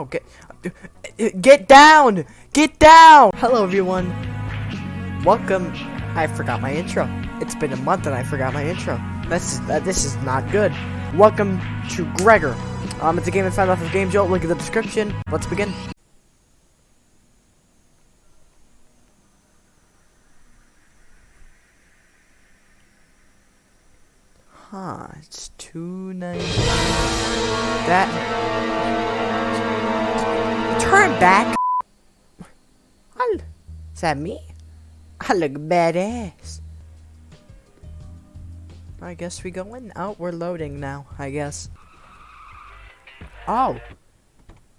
Okay. Get down! Get down! Hello, everyone. Welcome. I forgot my intro. It's been a month and I forgot my intro. This is uh, this is not good. Welcome to Gregor. Um, it's a game I found off of Game Jolt. Look at the description. Let's begin. Huh, it's two ninety. That. Turn back. I'll, is that me? I look badass. I guess we go in. Oh, we're loading now. I guess. Oh.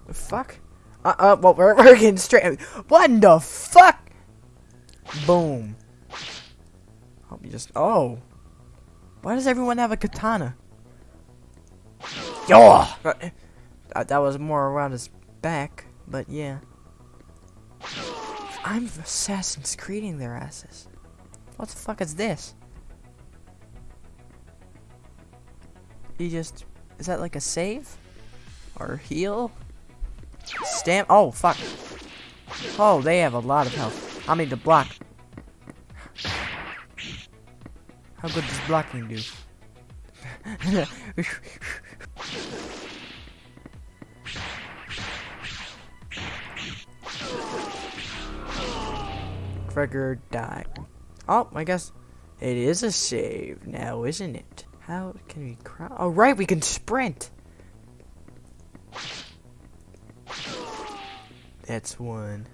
The fuck? Uh, uh, well, we're, we're getting straight. What the fuck? Boom. Hope you just. Oh. Why does everyone have a katana? Yo! That, that was more around his back, but yeah. I'm Assassin's Creeding their asses. What the fuck is this? You just... Is that like a save? Or heal? Stamp? Oh, fuck. Oh, they have a lot of health. I need to block. How good does blocking do? Gregor died. Oh, I guess it is a save now, isn't it? How can we crouch? Oh, right, we can sprint. That's one.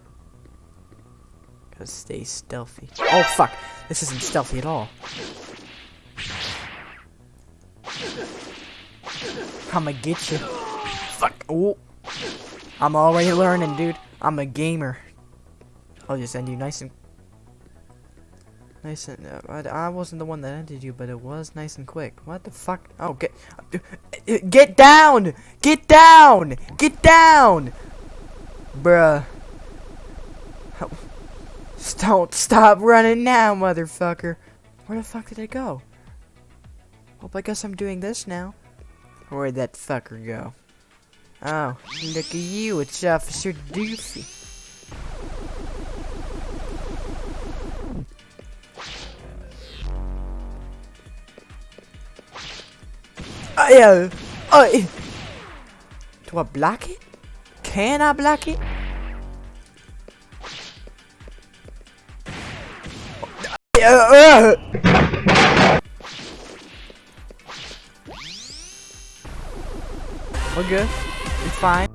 Gotta stay stealthy. Oh, fuck. This isn't stealthy at all. I'ma get you. Fuck. Oh. I'm already learning, dude. I'm a gamer. I'll just end you nice and... Nice and... Uh, I wasn't the one that ended you, but it was nice and quick. What the fuck? Oh, get... Get down! Get down! Get down! Bruh. Don't stop running now, motherfucker. Where the fuck did it go? Well, I guess I'm doing this now. Where'd that fucker go? Oh, look at you, it's Officer Doofy. I, uh, I, do I block it? Can I block it? Uh, uh. Good. It's fine.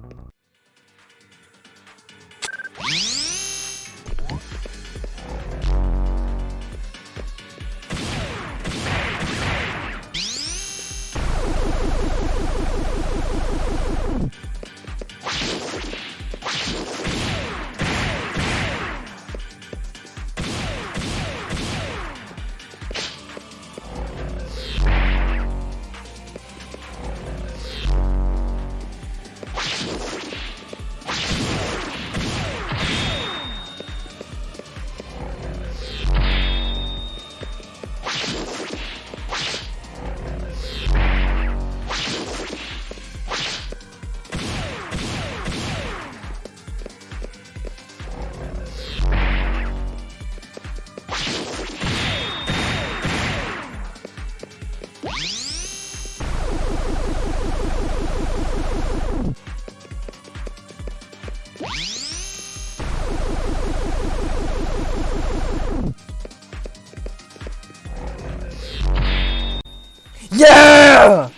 Yeah!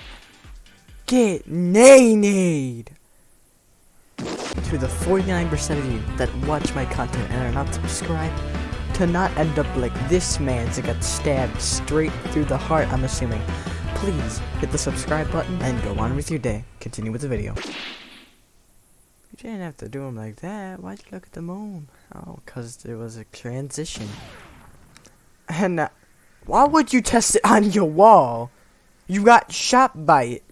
Get nay-nayed! To the 49% of you that watch my content and are not subscribed, to not end up like this man that got stabbed straight through the heart, I'm assuming. Please hit the subscribe button and go on with your day. Continue with the video. You didn't have to do him like that. Why'd you look at the moon? Oh, because there was a transition. And uh, why would you test it on your wall? You got shot by it.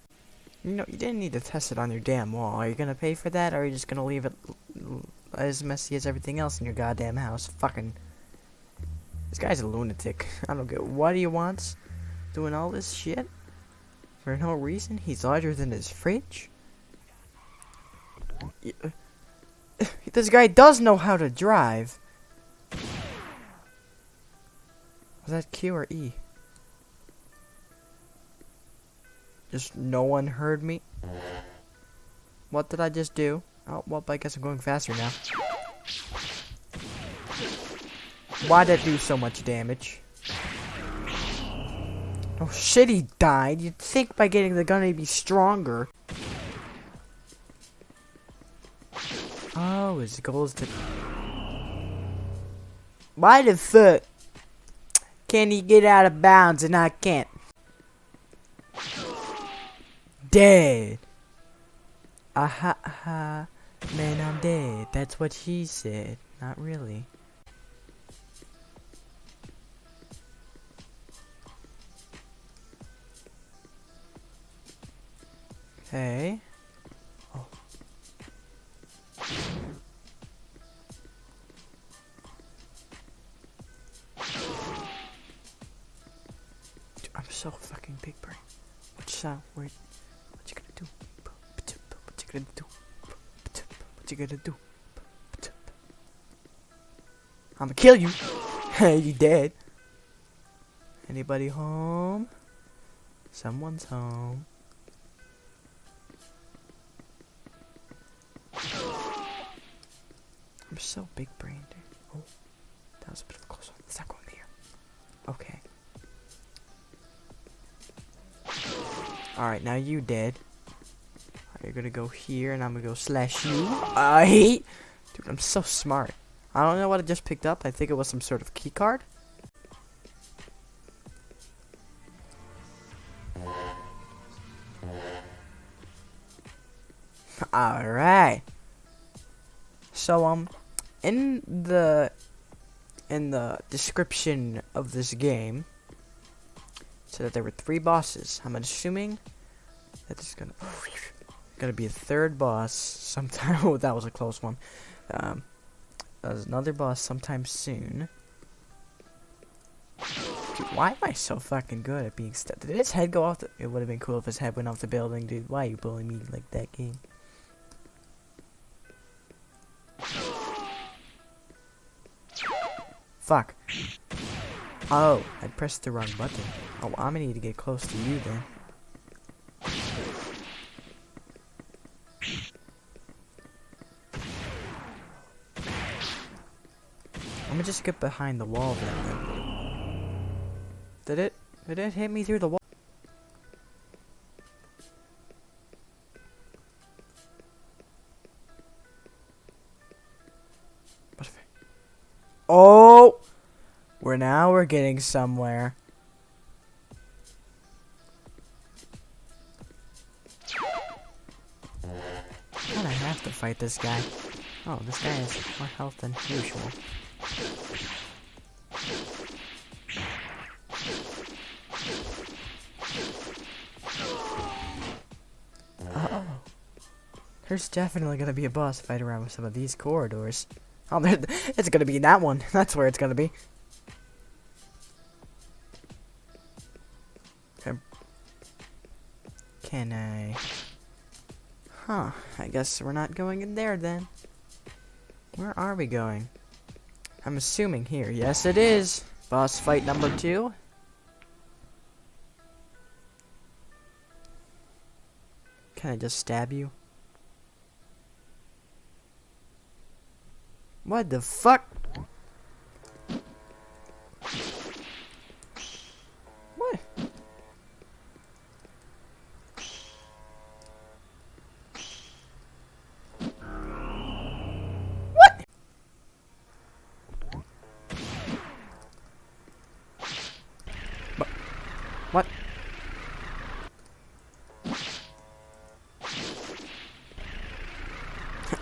You know, you didn't need to test it on your damn wall. Are you gonna pay for that, or are you just gonna leave it as messy as everything else in your goddamn house? Fucking. This guy's a lunatic. I don't get what he wants. Doing all this shit? For no reason? He's larger than his fridge? This guy does know how to drive. Was that Q or E? Just no one heard me. What did I just do? Oh, well, I guess I'm going faster now. Why did it do so much damage? Oh shit, he died. You'd think by getting the gun he'd be stronger. Oh, his goal is to... Why the fuck can he get out of bounds and I can't? Dead. Aha, aha. Man, I'm dead. That's what she said. Not really. Okay. Oh. Dude, I'm so fucking big brain. What sound? Wait. What you gonna do? What you gonna do? What you gonna do? I'ma kill you. Hey, you dead. Anybody home? Someone's home. I'm so big brained. Oh, that was a bit of a close one. Let's not go in here. Okay. Alright, now you dead. You're gonna go here, and I'm gonna go slash you. I hate. Dude, I'm so smart. I don't know what I just picked up. I think it was some sort of key card. Alright. So, um, in the in the description of this game, said that there were three bosses. I'm assuming that there's gonna gonna be a third boss sometime. oh, that was a close one. Um, there's another boss sometime soon. Why am I so fucking good at being stuck? Did his head go off? The it would have been cool if his head went off the building, dude. Why are you bullying me like that, game? Fuck. Oh, I pressed the wrong button. Oh, I'm gonna need to get close to you then. I'm gonna just get behind the wall then. Did it? Did it hit me through the wall? Oh! We're now we're getting somewhere. Kinda have to fight this guy. Oh, this guy has more health than usual. There's definitely gonna be a boss fight around with some of these corridors. Oh, it's gonna be that one. That's where it's gonna be. Can I? Huh. I guess we're not going in there then. Where are we going? I'm assuming here. Yes, it is. Boss fight number two. Can I just stab you? What the fuck?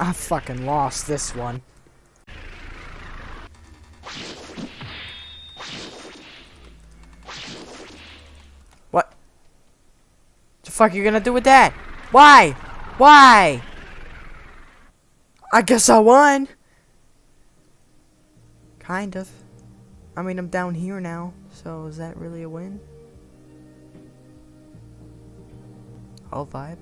I fucking lost this one. What? The fuck are you gonna do with that? Why? Why? I guess I won. Kind of. I mean, I'm down here now, so is that really a win? All vibe?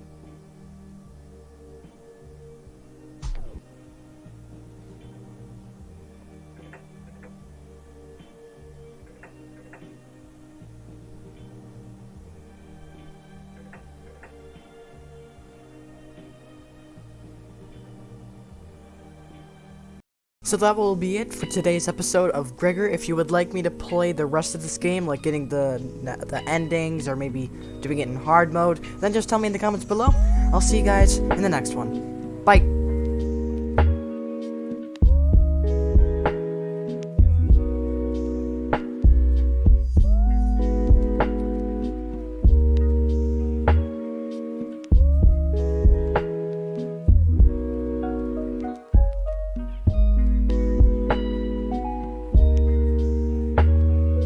So that will be it for today's episode of Gregor. If you would like me to play the rest of this game, like getting the the endings or maybe doing it in hard mode, then just tell me in the comments below. I'll see you guys in the next one. Bye.